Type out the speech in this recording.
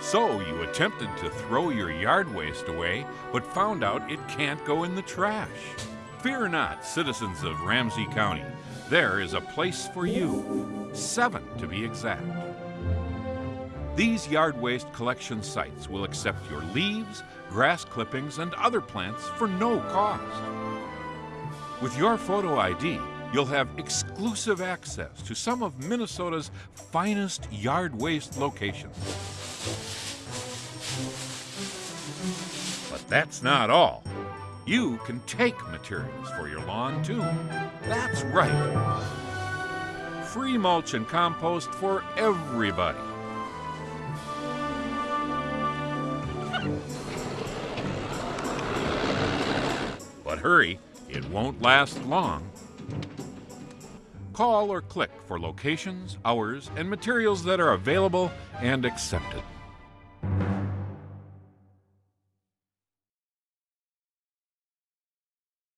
So you attempted to throw your yard waste away, but found out it can't go in the trash. Fear not, citizens of Ramsey County. There is a place for you, seven to be exact. These yard waste collection sites will accept your leaves, grass clippings, and other plants for no cost. With your photo ID, you'll have exclusive access to some of Minnesota's finest yard waste locations. But that's not all. You can take materials for your lawn too. That's right. Free mulch and compost for everybody. But hurry, it won't last long. Call or click for locations, hours, and materials that are available and accepted.